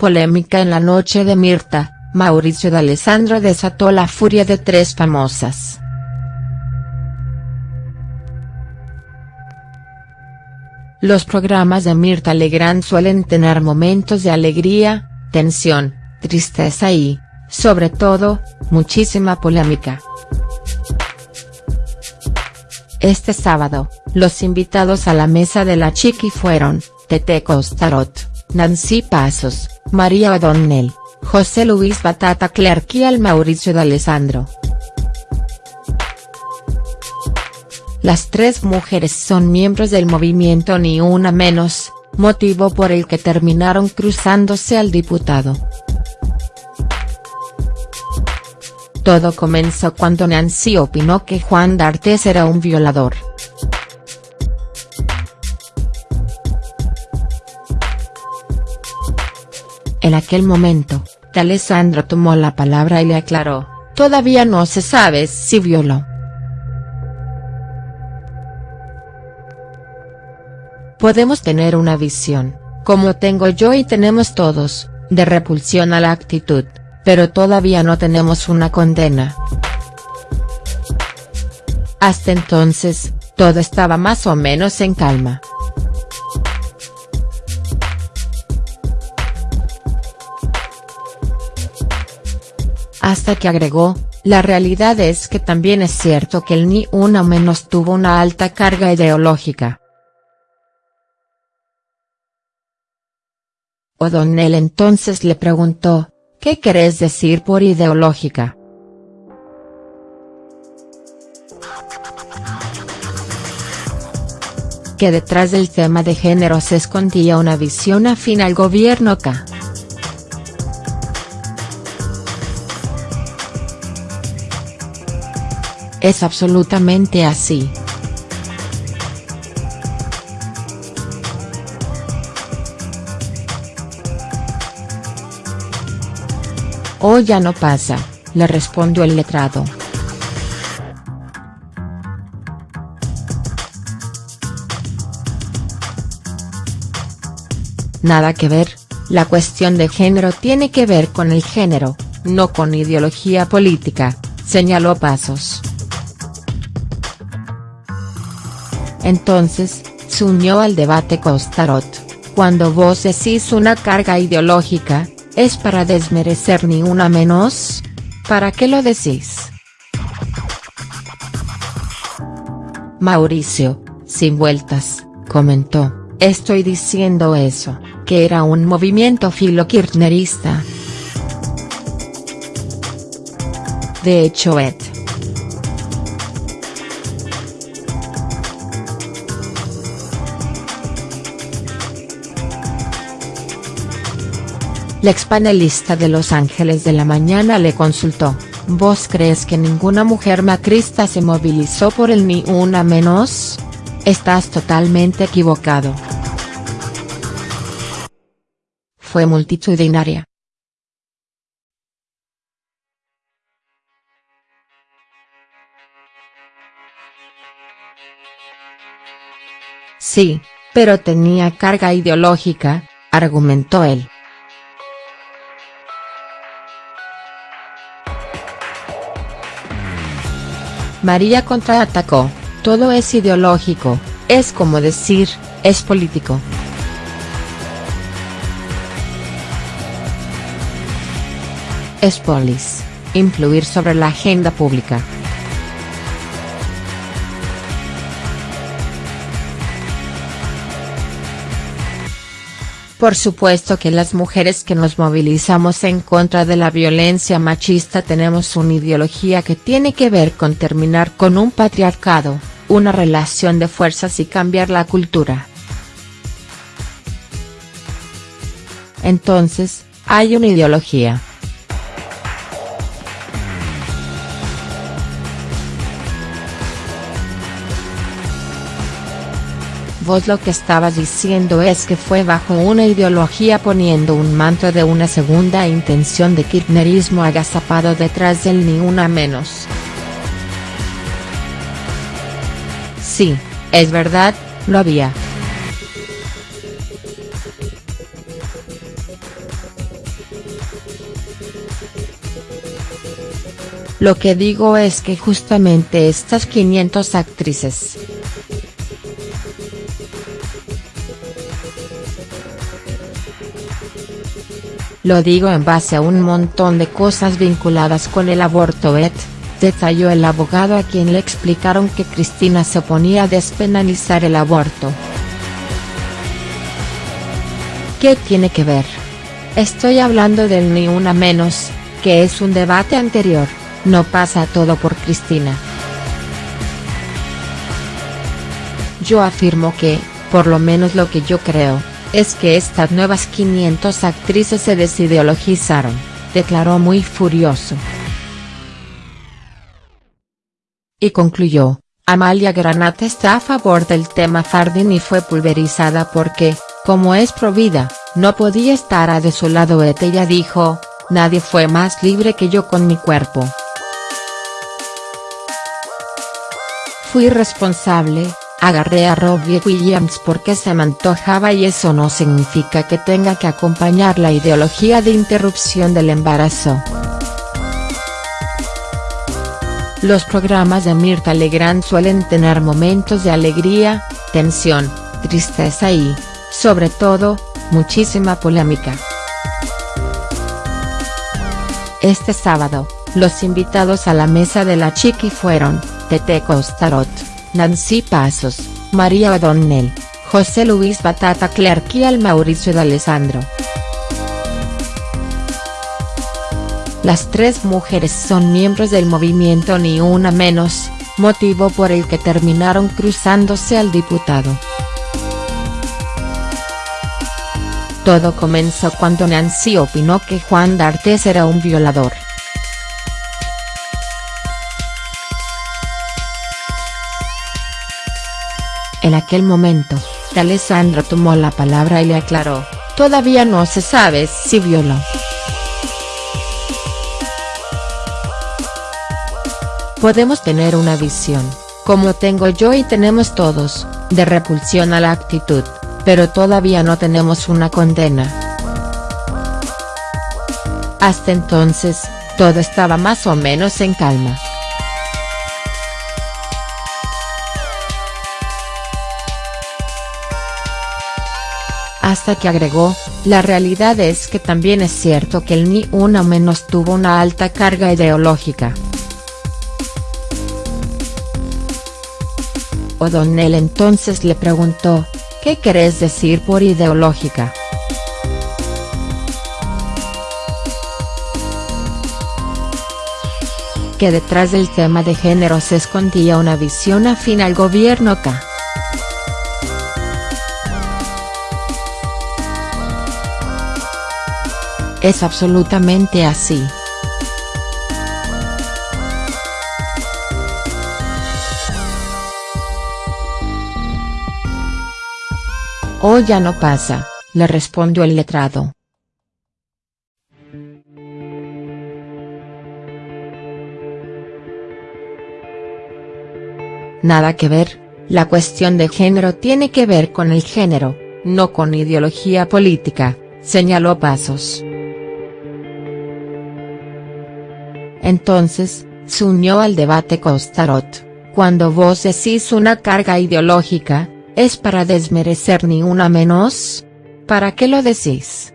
Polémica en la noche de Mirta, Mauricio D'Alessandro desató la furia de tres famosas. Los programas de Mirta Legrand suelen tener momentos de alegría, tensión, tristeza y, sobre todo, muchísima polémica. Este sábado, los invitados a la mesa de la Chiqui fueron, Tete Costarot, Nancy Pasos, María O'Donnell, José Luis Batata Clerc y el Mauricio D'Alessandro. Las tres mujeres son miembros del movimiento Ni Una Menos, motivo por el que terminaron cruzándose al diputado. Todo comenzó cuando Nancy opinó que Juan D'Artes era un violador. En aquel momento, D'Alessandro tomó la palabra y le aclaró, todavía no se sabe si violó. Podemos tener una visión, como tengo yo y tenemos todos, de repulsión a la actitud, pero todavía no tenemos una condena. Hasta entonces, todo estaba más o menos en calma. Hasta que agregó, la realidad es que también es cierto que el ni una menos tuvo una alta carga ideológica. O'Donnell entonces le preguntó, ¿qué querés decir por ideológica?. Que detrás del tema de género se escondía una visión afín al gobierno K. Es absolutamente así. Hoy ya no pasa, le respondió el letrado. Nada que ver, la cuestión de género tiene que ver con el género, no con ideología política, señaló Pasos. Entonces, se unió al debate Costarot, cuando vos decís una carga ideológica, ¿Es para desmerecer ni una menos? ¿Para qué lo decís? Mauricio, sin vueltas, comentó, estoy diciendo eso, que era un movimiento filo-kirchnerista. De hecho Ed. La expanelista de Los Ángeles de la Mañana le consultó, ¿vos crees que ninguna mujer macrista se movilizó por el ni una menos? Estás totalmente equivocado. Fue multitudinaria. Sí, pero tenía carga ideológica, argumentó él. María contraatacó, todo es ideológico, es como decir, es político. Es polis, influir sobre la agenda pública. Por supuesto que las mujeres que nos movilizamos en contra de la violencia machista tenemos una ideología que tiene que ver con terminar con un patriarcado, una relación de fuerzas y cambiar la cultura. Entonces, hay una ideología. Vos lo que estabas diciendo es que fue bajo una ideología poniendo un manto de una segunda intención de kirchnerismo agazapado detrás del ni una menos. Sí, es verdad, lo había. Lo que digo es que justamente estas 500 actrices. Lo digo en base a un montón de cosas vinculadas con el aborto et, detalló el abogado a quien le explicaron que Cristina se oponía a despenalizar el aborto. ¿Qué tiene que ver? Estoy hablando del ni una menos, que es un debate anterior, no pasa todo por Cristina. Yo afirmo que, por lo menos lo que yo creo, es que estas nuevas 500 actrices se desideologizaron, declaró muy furioso. Y concluyó, Amalia Granata está a favor del tema Fardin y fue pulverizada porque, como es provida, no podía estar a de su lado ella dijo, nadie fue más libre que yo con mi cuerpo. Fui responsable, Agarré a Robbie Williams porque se me antojaba y eso no significa que tenga que acompañar la ideología de interrupción del embarazo. Los programas de Mirta Legrand suelen tener momentos de alegría, tensión, tristeza y, sobre todo, muchísima polémica. Este sábado, los invitados a la mesa de la Chiqui fueron, Tete Costarot. Nancy Pasos, María O'Donnell, José Luis Batata Clerc y al Mauricio de Alessandro. Las tres mujeres son miembros del movimiento Ni Una Menos, motivo por el que terminaron cruzándose al diputado. Todo comenzó cuando Nancy opinó que Juan D'Artes era un violador. En aquel momento, Alessandro tomó la palabra y le aclaró, todavía no se sabe si violó. Podemos tener una visión, como tengo yo y tenemos todos, de repulsión a la actitud, pero todavía no tenemos una condena. Hasta entonces, todo estaba más o menos en calma. Hasta que agregó, la realidad es que también es cierto que el Ni Una Menos tuvo una alta carga ideológica. O'Donnell entonces le preguntó, ¿qué querés decir por ideológica?. que detrás del tema de género se escondía una visión afín al gobierno K. Es absolutamente así. Hoy ya no pasa, le respondió el letrado. Nada que ver, la cuestión de género tiene que ver con el género, no con ideología política, señaló Pasos. Entonces, se unió al debate Costarot, cuando vos decís una carga ideológica, ¿es para desmerecer ni una menos? ¿Para qué lo decís?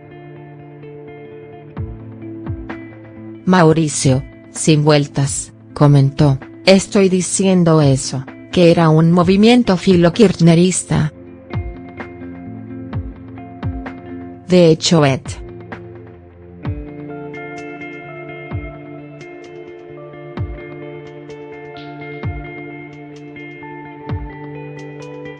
Mauricio, sin vueltas, comentó, estoy diciendo eso, que era un movimiento filo-kirchnerista. De hecho Ed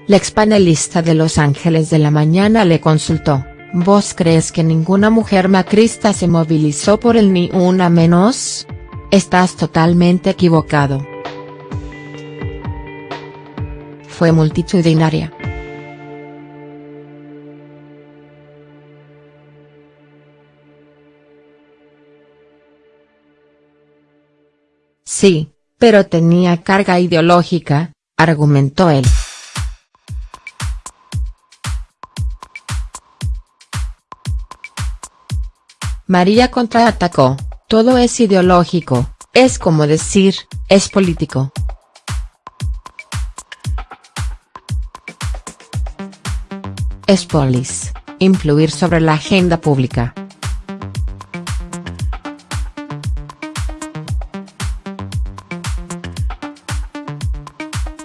La expanelista de Los Ángeles de la Mañana le consultó, ¿vos crees que ninguna mujer macrista se movilizó por el ni una menos? Estás totalmente equivocado. Fue multitudinaria. Sí, pero tenía carga ideológica, argumentó él. María contraatacó, todo es ideológico, Es como decir, es político. Es polis, influir sobre la agenda pública.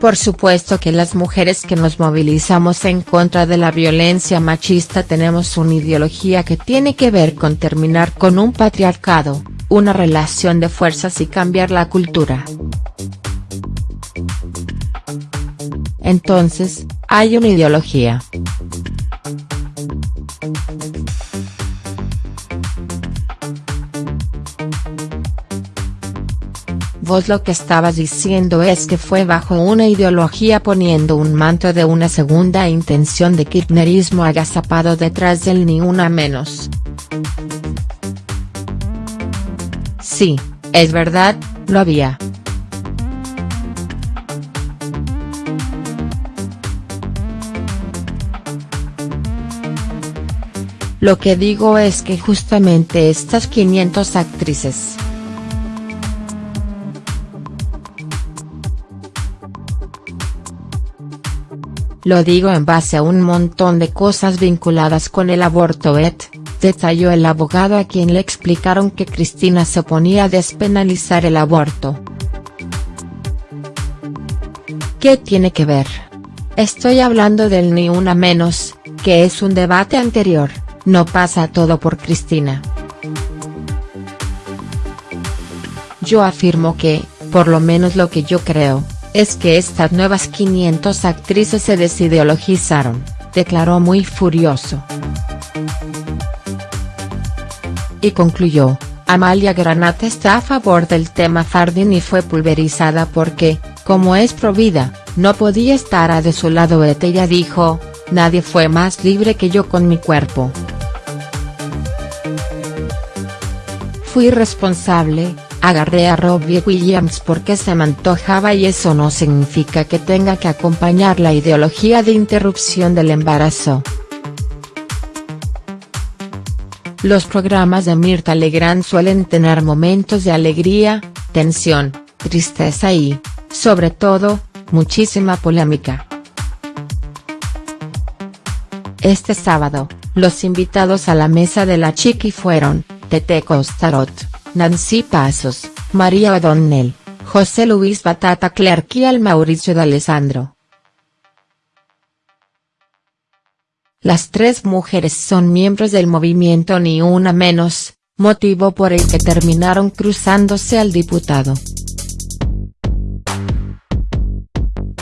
Por supuesto que las mujeres que nos movilizamos en contra de la violencia machista tenemos una ideología que tiene que ver con terminar con un patriarcado, una relación de fuerzas y cambiar la cultura. Entonces, hay una ideología. Lo que estabas diciendo es que fue bajo una ideología poniendo un manto de una segunda intención de kirchnerismo agazapado detrás del ni una menos. Sí, es verdad, lo había. Lo que digo es que justamente estas 500 actrices Lo digo en base a un montón de cosas vinculadas con el aborto et, detalló el abogado a quien le explicaron que Cristina se oponía a despenalizar el aborto. ¿Qué tiene que ver? Estoy hablando del ni una menos, que es un debate anterior, no pasa todo por Cristina. Yo afirmo que, por lo menos lo que yo creo, es que estas nuevas 500 actrices se desideologizaron, declaró muy furioso. Y concluyó, Amalia Granata está a favor del tema Fardin y fue pulverizada porque, como es provida, no podía estar a de su lado ella dijo, nadie fue más libre que yo con mi cuerpo. Fui responsable, Agarré a Robbie Williams porque se me antojaba y eso no significa que tenga que acompañar la ideología de interrupción del embarazo. Los programas de Mirta Legrand suelen tener momentos de alegría, tensión, tristeza y, sobre todo, muchísima polémica. Este sábado, los invitados a la mesa de la Chiqui fueron, Tete Costarot. Nancy Pasos, María O'Donnell, José Luis Batata Clerc y al Mauricio de Alessandro. Las tres mujeres son miembros del movimiento Ni Una Menos, motivo por el que terminaron cruzándose al diputado.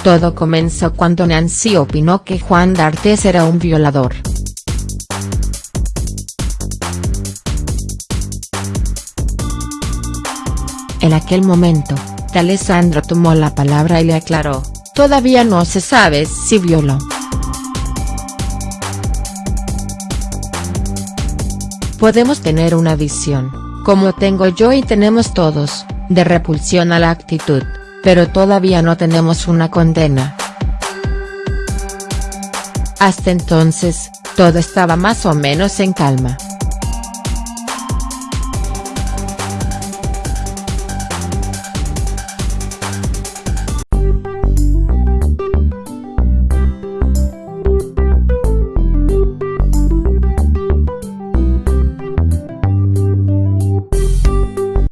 Todo comenzó cuando Nancy opinó que Juan D'Artes era un violador. En aquel momento, D'Alessandro tomó la palabra y le aclaró, todavía no se sabe si violó. Podemos tener una visión, como tengo yo y tenemos todos, de repulsión a la actitud, pero todavía no tenemos una condena. Hasta entonces, todo estaba más o menos en calma.